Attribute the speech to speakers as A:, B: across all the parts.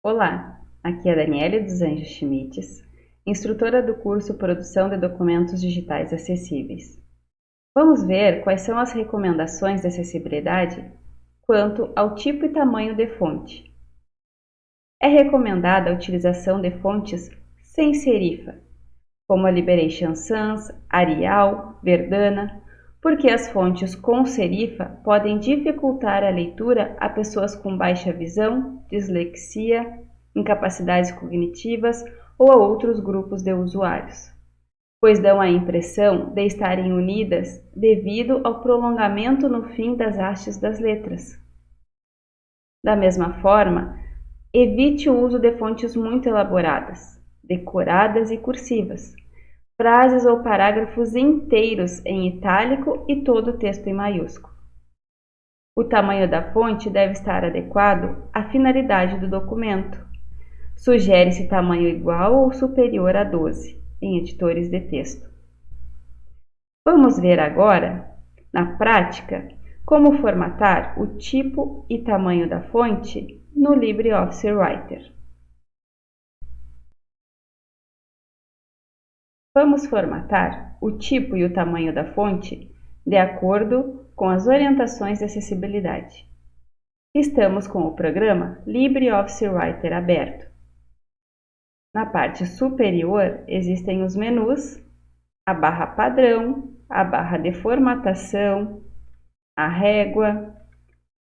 A: Olá, aqui é Daniele dos Anjos Schmitz, instrutora do curso Produção de Documentos Digitais Acessíveis. Vamos ver quais são as recomendações de acessibilidade quanto ao tipo e tamanho de fonte. É recomendada a utilização de fontes sem serifa, como a Liberation Sans, Arial, Verdana, porque as fontes com serifa podem dificultar a leitura a pessoas com baixa visão, dislexia, incapacidades cognitivas ou a outros grupos de usuários, pois dão a impressão de estarem unidas devido ao prolongamento no fim das hastes das letras. Da mesma forma, evite o uso de fontes muito elaboradas, decoradas e cursivas, frases ou parágrafos inteiros em itálico e todo o texto em maiúsculo. O tamanho da fonte deve estar adequado à finalidade do documento. Sugere-se tamanho igual ou superior a 12 em editores de texto. Vamos ver agora, na prática, como formatar o tipo e tamanho da fonte no LibreOffice Writer. Vamos formatar o tipo e o tamanho da fonte de acordo com as orientações de acessibilidade. Estamos com o programa LibreOffice Writer aberto. Na parte superior existem os menus, a barra padrão, a barra de formatação, a régua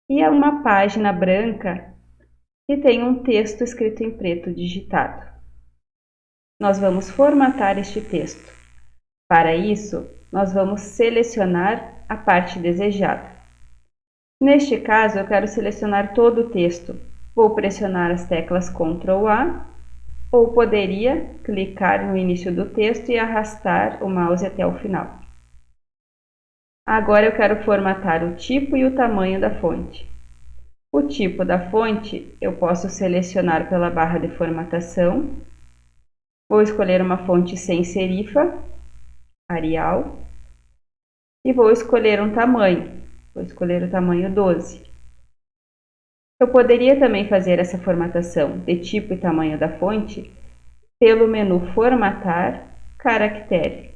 A: e uma página branca que tem um texto escrito em preto digitado nós vamos formatar este texto. Para isso, nós vamos selecionar a parte desejada. Neste caso, eu quero selecionar todo o texto. Vou pressionar as teclas Ctrl A ou poderia clicar no início do texto e arrastar o mouse até o final. Agora eu quero formatar o tipo e o tamanho da fonte. O tipo da fonte eu posso selecionar pela barra de formatação Vou escolher uma fonte sem serifa, Arial, e vou escolher um tamanho. Vou escolher o tamanho 12. Eu poderia também fazer essa formatação de tipo e tamanho da fonte pelo menu Formatar, Caractere.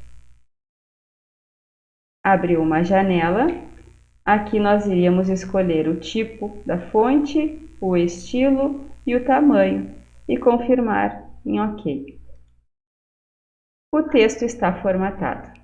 A: Abriu uma janela. Aqui nós iríamos escolher o tipo da fonte, o estilo e o tamanho e confirmar em OK. O texto está formatado.